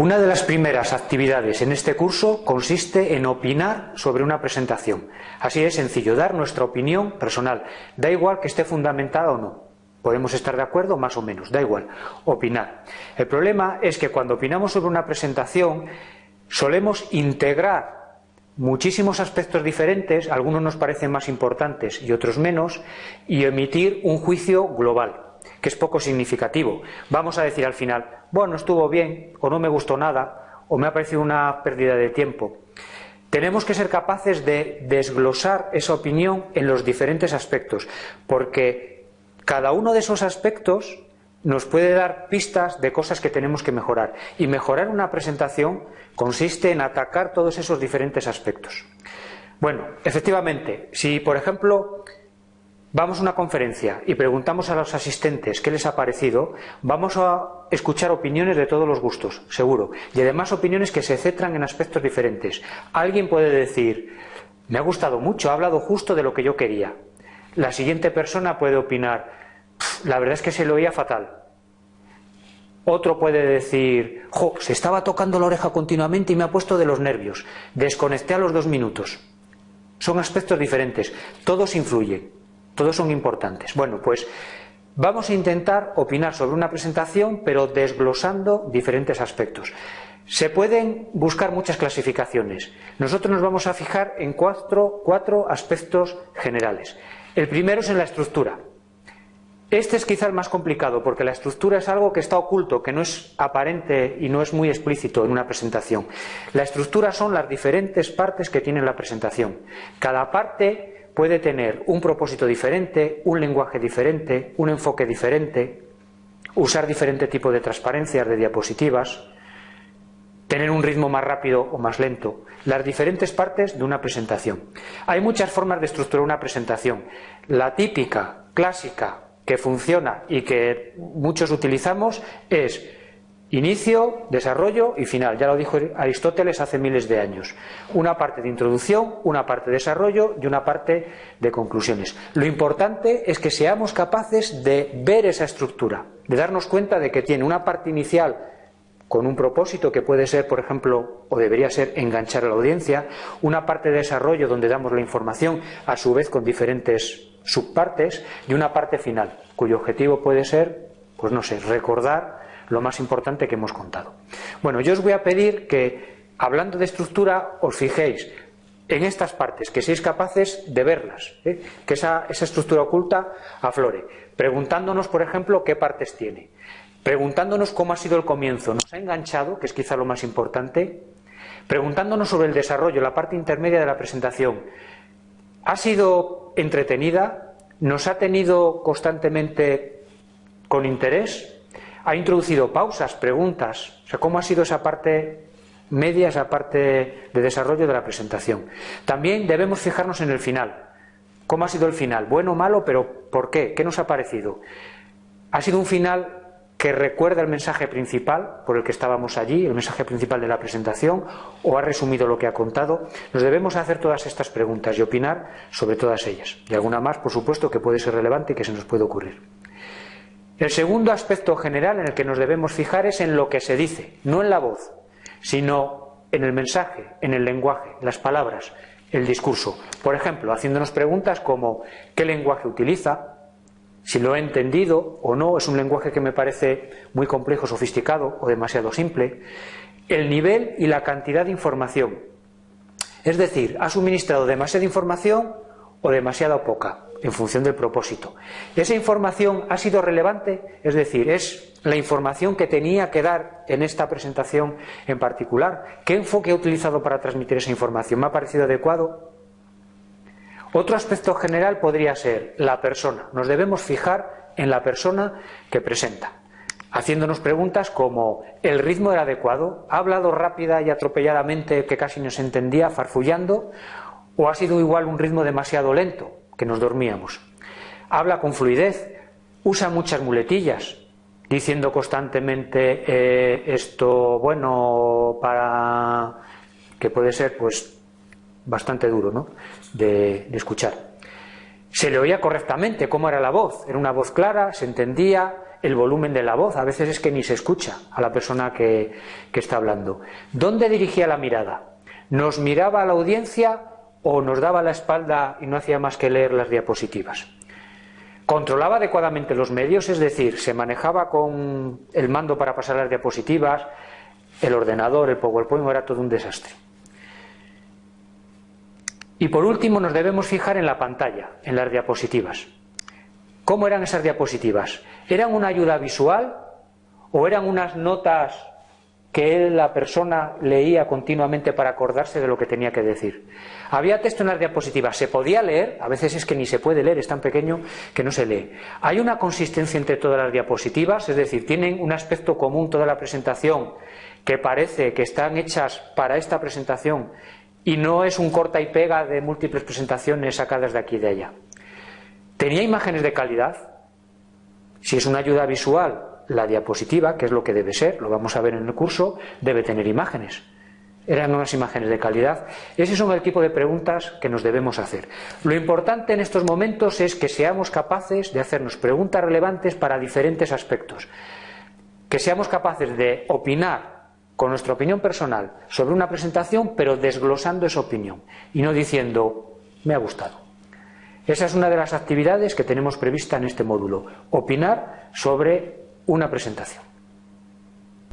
Una de las primeras actividades en este curso consiste en opinar sobre una presentación. Así es sencillo, dar nuestra opinión personal. Da igual que esté fundamentada o no. Podemos estar de acuerdo más o menos, da igual, opinar. El problema es que cuando opinamos sobre una presentación solemos integrar muchísimos aspectos diferentes, algunos nos parecen más importantes y otros menos, y emitir un juicio global que es poco significativo. Vamos a decir al final, bueno, estuvo bien, o no me gustó nada, o me ha parecido una pérdida de tiempo. Tenemos que ser capaces de desglosar esa opinión en los diferentes aspectos, porque cada uno de esos aspectos nos puede dar pistas de cosas que tenemos que mejorar. Y mejorar una presentación consiste en atacar todos esos diferentes aspectos. Bueno, efectivamente, si por ejemplo vamos a una conferencia y preguntamos a los asistentes qué les ha parecido, vamos a escuchar opiniones de todos los gustos, seguro, y además opiniones que se centran en aspectos diferentes. Alguien puede decir, me ha gustado mucho, ha hablado justo de lo que yo quería. La siguiente persona puede opinar, la verdad es que se lo oía fatal. Otro puede decir, jo, se estaba tocando la oreja continuamente y me ha puesto de los nervios. Desconecté a los dos minutos. Son aspectos diferentes. Todos influyen. Todos son importantes. Bueno, pues vamos a intentar opinar sobre una presentación, pero desglosando diferentes aspectos. Se pueden buscar muchas clasificaciones. Nosotros nos vamos a fijar en cuatro, cuatro aspectos generales. El primero es en la estructura. Este es quizá el más complicado porque la estructura es algo que está oculto, que no es aparente y no es muy explícito en una presentación. La estructura son las diferentes partes que tiene la presentación. Cada parte puede tener un propósito diferente, un lenguaje diferente, un enfoque diferente, usar diferente tipo de transparencias de diapositivas, tener un ritmo más rápido o más lento, las diferentes partes de una presentación. Hay muchas formas de estructurar una presentación. La típica, clásica, que funciona y que muchos utilizamos es Inicio, desarrollo y final. Ya lo dijo Aristóteles hace miles de años. Una parte de introducción, una parte de desarrollo y una parte de conclusiones. Lo importante es que seamos capaces de ver esa estructura, de darnos cuenta de que tiene una parte inicial con un propósito que puede ser, por ejemplo, o debería ser enganchar a la audiencia, una parte de desarrollo donde damos la información, a su vez con diferentes subpartes, y una parte final, cuyo objetivo puede ser, pues no sé, recordar lo más importante que hemos contado. Bueno, yo os voy a pedir que, hablando de estructura, os fijéis en estas partes, que seáis capaces de verlas, ¿eh? que esa, esa estructura oculta aflore, preguntándonos, por ejemplo, qué partes tiene, preguntándonos cómo ha sido el comienzo, nos ha enganchado, que es quizá lo más importante, preguntándonos sobre el desarrollo, la parte intermedia de la presentación, ha sido entretenida, nos ha tenido constantemente con interés, ha introducido pausas, preguntas. O sea, ¿cómo ha sido esa parte media, esa parte de desarrollo de la presentación? También debemos fijarnos en el final. ¿Cómo ha sido el final? ¿Bueno o malo? ¿Pero por qué? ¿Qué nos ha parecido? ¿Ha sido un final que recuerda el mensaje principal por el que estábamos allí, el mensaje principal de la presentación, o ha resumido lo que ha contado? Nos debemos hacer todas estas preguntas y opinar sobre todas ellas. Y alguna más, por supuesto, que puede ser relevante y que se nos puede ocurrir. El segundo aspecto general en el que nos debemos fijar es en lo que se dice, no en la voz, sino en el mensaje, en el lenguaje, las palabras, el discurso. Por ejemplo, haciéndonos preguntas como ¿qué lenguaje utiliza? Si lo he entendido o no, es un lenguaje que me parece muy complejo, sofisticado o demasiado simple. El nivel y la cantidad de información. Es decir, ¿ha suministrado demasiada información o demasiada poca? En función del propósito. ¿Esa información ha sido relevante? Es decir, ¿es la información que tenía que dar en esta presentación en particular? ¿Qué enfoque he utilizado para transmitir esa información? ¿Me ha parecido adecuado? Otro aspecto general podría ser la persona. Nos debemos fijar en la persona que presenta, haciéndonos preguntas como ¿el ritmo era adecuado? ¿Ha hablado rápida y atropelladamente que casi no se entendía, farfullando? ¿O ha sido igual un ritmo demasiado lento? Que nos dormíamos. Habla con fluidez, usa muchas muletillas, diciendo constantemente eh, esto, bueno, para que puede ser pues bastante duro ¿no? de, de escuchar. Se le oía correctamente cómo era la voz, era una voz clara, se entendía, el volumen de la voz, a veces es que ni se escucha a la persona que, que está hablando. ¿Dónde dirigía la mirada? ¿Nos miraba a la audiencia o nos daba la espalda y no hacía más que leer las diapositivas? Controlaba adecuadamente los medios, es decir, se manejaba con el mando para pasar las diapositivas, el ordenador, el PowerPoint, era todo un desastre. Y por último nos debemos fijar en la pantalla, en las diapositivas. ¿Cómo eran esas diapositivas? ¿Eran una ayuda visual o eran unas notas que la persona leía continuamente para acordarse de lo que tenía que decir. Había texto en las diapositivas, se podía leer, a veces es que ni se puede leer, es tan pequeño que no se lee. Hay una consistencia entre todas las diapositivas, es decir, tienen un aspecto común toda la presentación que parece que están hechas para esta presentación y no es un corta y pega de múltiples presentaciones sacadas de aquí y de allá. Tenía imágenes de calidad. Si es una ayuda visual, la diapositiva, que es lo que debe ser, lo vamos a ver en el curso, debe tener imágenes. Eran unas imágenes de calidad. Ese son el tipo de preguntas que nos debemos hacer. Lo importante en estos momentos es que seamos capaces de hacernos preguntas relevantes para diferentes aspectos. Que seamos capaces de opinar con nuestra opinión personal sobre una presentación, pero desglosando esa opinión y no diciendo, me ha gustado. Esa es una de las actividades que tenemos prevista en este módulo, opinar sobre una presentación.